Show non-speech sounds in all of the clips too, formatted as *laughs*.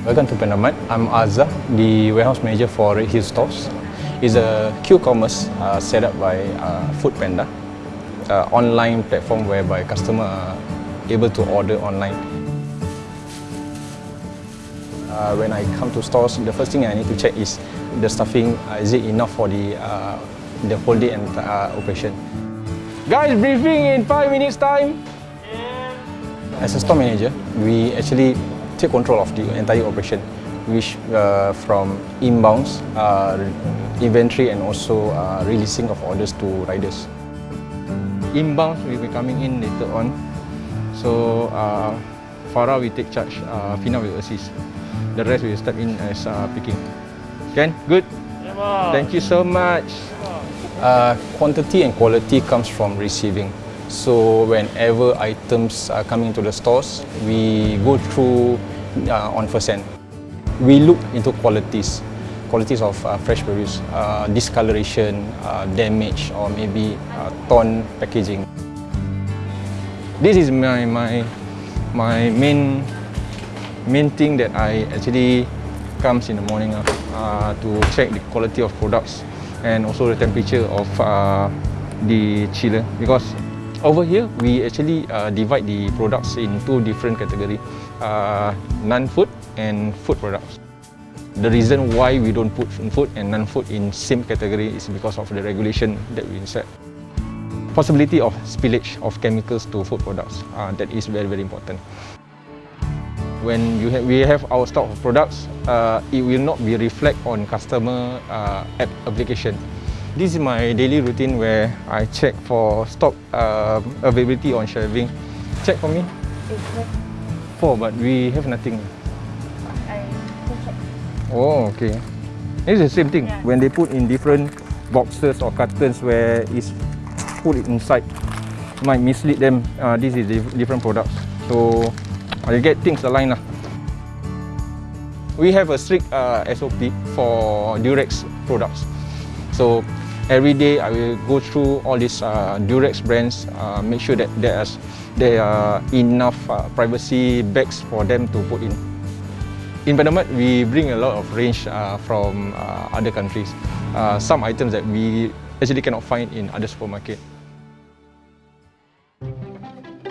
Welcome to Pandamart. I'm Azza, the warehouse manager for Red Hill Stores. It's a Q-commerce uh, set up by uh, Foodpanda, uh, online platform whereby customer are able to order online. Uh, when I come to stores, the first thing I need to check is the stuffing. Uh, is it enough for the uh, the whole day and uh, operation? Guys, briefing in five minutes time. As a store manager, we actually take control of the entire operation, which uh, from inbounds, uh, inventory and also uh, releasing of orders to riders. Inbounds will be coming in later on. So uh, Farah will take charge, uh, Fina will assist. The rest will step in as uh, picking. Can? Good? Thank you so much. Uh, quantity and quality comes from receiving. So whenever items are coming to the stores, we go through uh, on first hand. We look into qualities, qualities of uh, fresh produce, uh, discoloration, uh, damage, or maybe uh, torn packaging. This is my my my main main thing that I actually comes in the morning uh, uh, to check the quality of products and also the temperature of uh, the chiller because over here we actually uh, divide the products in two different categories uh, non-food and food products. The reason why we don't put food and non-food in same category is because of the regulation that we set. Possibility of spillage of chemicals to food products uh, that is very very important. When you have, we have our stock of products, uh, it will not be reflect on customer uh, app application. This is my daily routine where I check for stock uh, availability on shelving. Check for me. Four, but we have nothing. I check. Oh, okay. It's the same thing. Yeah. When they put in different boxes or cartons where it's put it inside, might mislead them. Uh, this is different products. So I get things aligned lah. We have a strict uh, SOP for Durex products. So every day I will go through all these uh, Durex brands, uh, make sure that there's there are enough uh, privacy bags for them to put in. In Pandamart, we bring a lot of range uh, from uh, other countries. Uh, some items that we actually cannot find in other supermarket.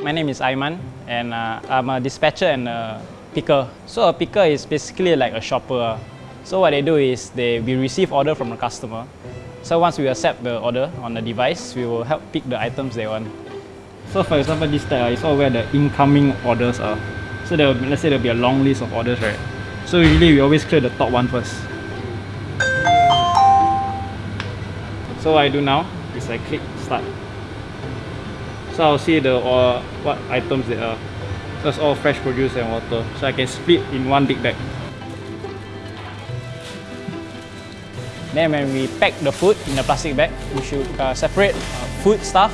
My name is Aiman and uh, I'm a dispatcher and a picker. So a picker is basically like a shopper. So what they do is they we receive order from a customer. So once we accept the order on the device, we will help pick the items they want. So for example, this tab is all where the incoming orders are. So there will, be- let's say there will be a long list of orders, right? So usually we always clear the top one first. So what I do now is I click start. So I'll see the uh, what items there are. It's all fresh produce and water. So I can split in one big bag. Then when we pack the food in the plastic bag, we should uh, separate uh, food stuff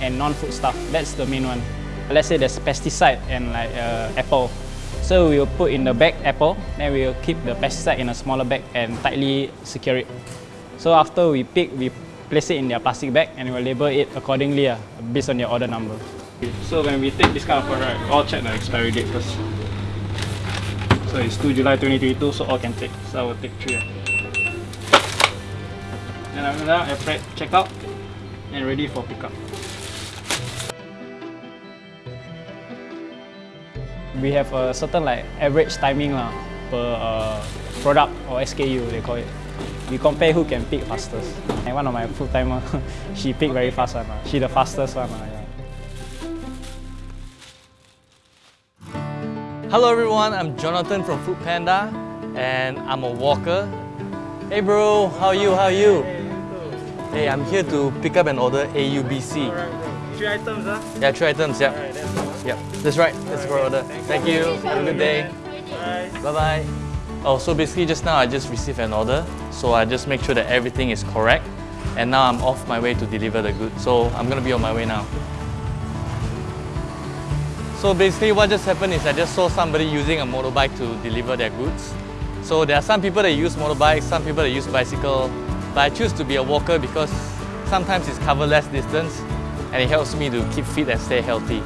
and non-food stuff. That's the main one. Let's say there's pesticide and like uh, apple. So we will put in the bag apple, then we will keep the pesticide in a smaller bag and tightly secure it. So after we pick, we place it in their plastic bag and we'll label it accordingly uh, based on your order number. So when we take this kind of product, all check the expiry date first. So it's 2 July 2022, so all can take. So I will take 3. And after that, I press check out and ready for pickup. We have a certain like average timing lah per uh, product or SKU they call it. We compare who can pick fastest. And one of my full timer, *laughs* she pick very fast one. She the fastest one. lah, yeah. Hello everyone, I'm Jonathan from Foodpanda and I'm a walker. Hey bro, how are you? How are you? Hey, I'm here to pick up an order AUBC. Three items, huh? Yeah, three items, yeah. Yep, that's right. That's for order. Thank you. Have a good day. Bye bye. Oh, so basically just now I just received an order, so I just make sure that everything is correct, and now I'm off my way to deliver the goods. So I'm gonna be on my way now. So basically what just happened is I just saw somebody using a motorbike to deliver their goods. So there are some people that use motorbikes, some people that use bicycle, but I choose to be a walker because sometimes it's cover less distance and it helps me to keep fit and stay healthy.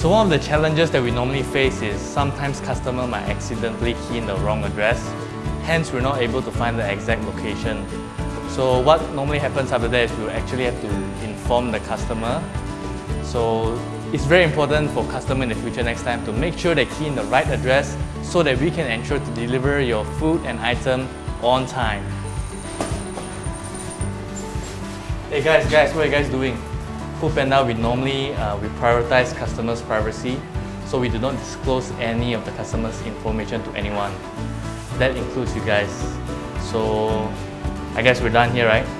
So one of the challenges that we normally face is sometimes customer might accidentally key in the wrong address, hence we're not able to find the exact location. So what normally happens after that is we actually have to inform the customer. So it's very important for customer in the future next time to make sure they key in the right address so that we can ensure to deliver your food and item on time. Hey guys, guys, what are you guys doing? Foodpanda, we normally uh, we prioritize customers' privacy, so we do not disclose any of the customers' information to anyone. That includes you guys. So I guess we're done here, right?